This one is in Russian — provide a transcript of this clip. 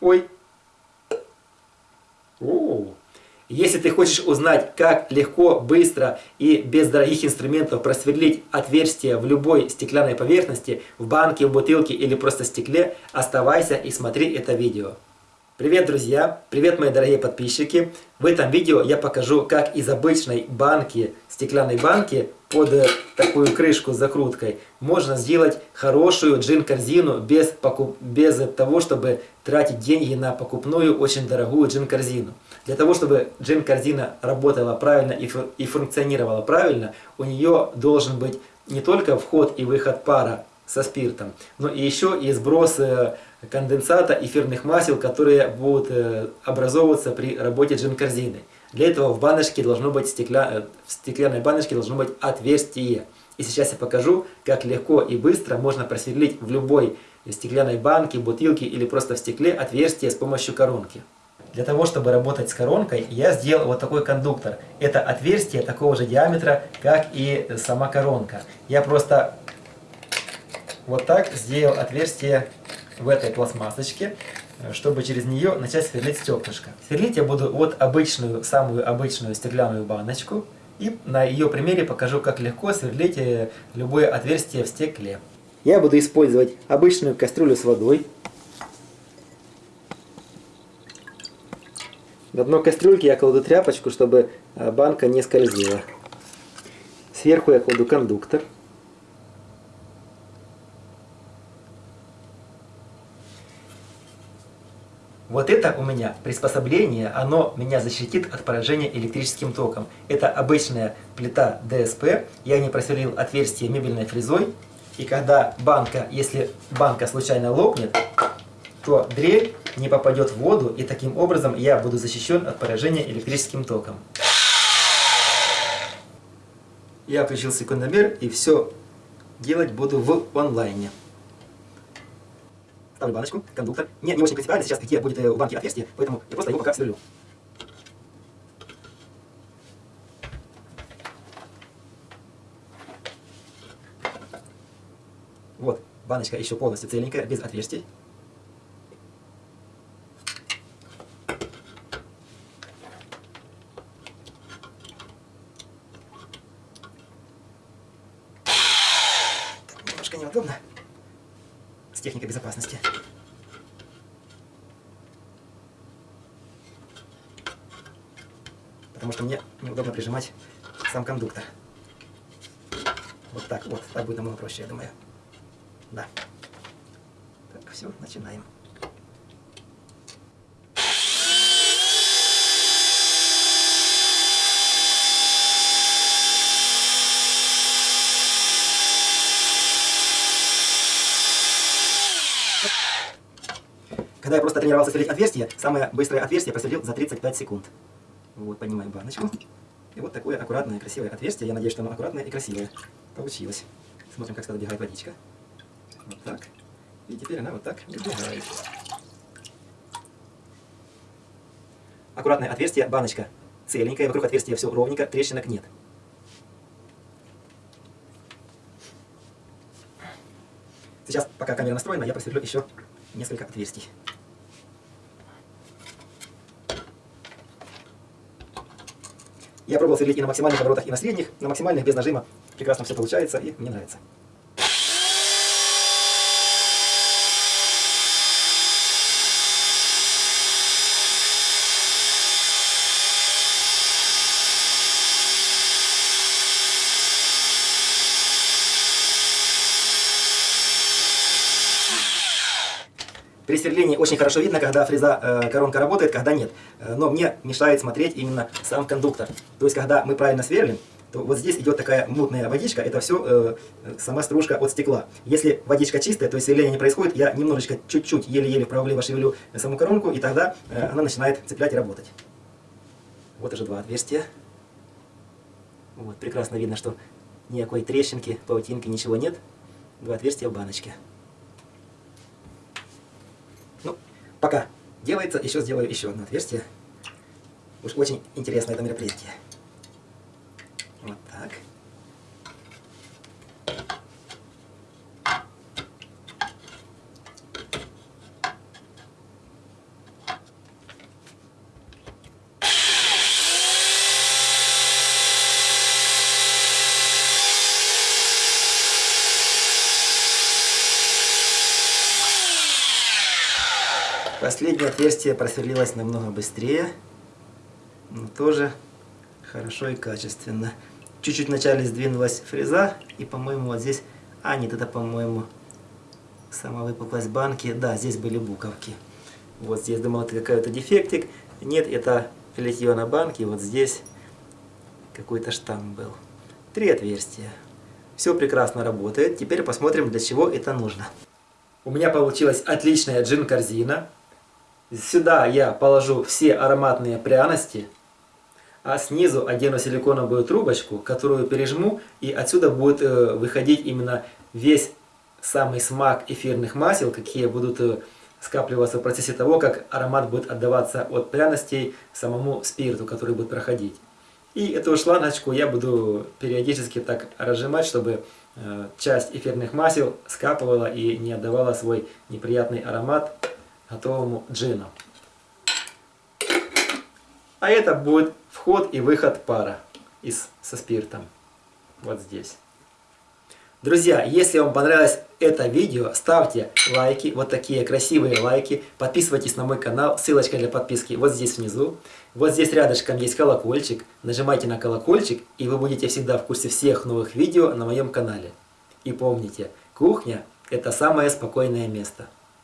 Ой. О. Если ты хочешь узнать, как легко, быстро и без дорогих инструментов просверлить отверстие в любой стеклянной поверхности, в банке, в бутылке или просто стекле, оставайся и смотри это видео. Привет, друзья! Привет, мои дорогие подписчики! В этом видео я покажу, как из обычной банки, стеклянной банки, под э, такую крышку с закруткой, можно сделать хорошую джин-корзину без, покуп... без того, чтобы тратить деньги на покупную, очень дорогую джин-корзину. Для того, чтобы джин-корзина работала правильно и, фу... и функционировала правильно, у нее должен быть не только вход и выход пара со спиртом, но и еще и сброс э, конденсата эфирных масел, которые будут э, образовываться при работе джин-корзины. Для этого в баночке должно быть стекля... Э, в стеклянной баночке должно быть отверстие. И сейчас я покажу, как легко и быстро можно просверлить в любой стеклянной банке, бутылке или просто в стекле отверстие с помощью коронки. Для того, чтобы работать с коронкой, я сделал вот такой кондуктор. Это отверстие такого же диаметра, как и сама коронка. Я просто вот так сделал отверстие в этой пластмассочке, чтобы через нее начать сверлить стеклышко. Сверлить я буду вот обычную, самую обычную стеклянную баночку. И на ее примере покажу, как легко сверлить э, любое отверстие в стекле. Я буду использовать обычную кастрюлю с водой. На дно кастрюльки я кладу тряпочку, чтобы э, банка не скользила. Сверху я кладу кондуктор. Вот это у меня приспособление, оно меня защитит от поражения электрическим током. Это обычная плита ДСП, я не просверлил отверстие мебельной фрезой. И когда банка, если банка случайно лопнет, то дрель не попадет в воду, и таким образом я буду защищен от поражения электрическим током. Я включил секундомер и все делать буду в онлайне. Ставлю баночку, кондуктор. Мне не очень принципиально сейчас, где будет э, у банки отверстие, поэтому я просто его пока сверлю. Вот, баночка еще полностью целенькая, без отверстий. Немножко неудобно с техникой безопасности. Потому что мне неудобно прижимать сам кондуктор. Вот так, вот, так будет намного проще, я думаю. Да. Так, все, начинаем. Когда я просто тренировался сверлить отверстие, самое быстрое отверстие просверлил за 35 секунд. Вот, поднимаем баночку. И вот такое аккуратное, красивое отверстие. Я надеюсь, что оно аккуратное и красивое. Получилось. Смотрим, как сюда добегает водичка. Вот так. И теперь она вот так добегает. Аккуратное отверстие, баночка целенькая, вокруг отверстия все ровненько, трещинок нет. Сейчас, пока камера настроена, я просверлю еще несколько отверстий. Я пробовал сверлить и на максимальных оборотах, и на средних. На максимальных без нажима прекрасно все получается, и мне нравится. При сверлении очень хорошо видно, когда фреза, э, коронка работает, когда нет. Э, но мне мешает смотреть именно сам кондуктор. То есть, когда мы правильно сверлим, то вот здесь идет такая мутная водичка, это все э, сама стружка от стекла. Если водичка чистая, то есть сверление не происходит, я немножечко, чуть-чуть, еле-еле вправо-влево шевелю саму коронку, и тогда э, она начинает цеплять и работать. Вот уже два отверстия. Вот, прекрасно видно, что никакой трещинки, паутинки, ничего нет. Два отверстия в баночке. Пока делается, еще сделаю еще одно отверстие. Уж очень интересное это мероприятие. Вот так. Последнее отверстие просверлилось намного быстрее, но тоже хорошо и качественно. Чуть-чуть вначале сдвинулась фреза, и, по-моему, вот здесь... А, нет, это, по-моему, сама выпуклость банки. Да, здесь были буковки. Вот здесь, думал, это какой-то дефектик. Нет, это литье на банке. Вот здесь какой-то штамм был. Три отверстия. Все прекрасно работает. Теперь посмотрим, для чего это нужно. У меня получилась отличная джин-корзина. Сюда я положу все ароматные пряности, а снизу одену силиконовую трубочку, которую пережму, и отсюда будет э, выходить именно весь самый смак эфирных масел, какие будут э, скапливаться в процессе того, как аромат будет отдаваться от пряностей самому спирту, который будет проходить. И эту шлангочку я буду периодически так разжимать, чтобы э, часть эфирных масел скапывала и не отдавала свой неприятный аромат готовому джину. А это будет вход и выход пара из, со спиртом. Вот здесь. Друзья, если вам понравилось это видео, ставьте лайки, вот такие красивые лайки. Подписывайтесь на мой канал, ссылочка для подписки вот здесь внизу. Вот здесь рядышком есть колокольчик. Нажимайте на колокольчик, и вы будете всегда в курсе всех новых видео на моем канале. И помните, кухня – это самое спокойное место.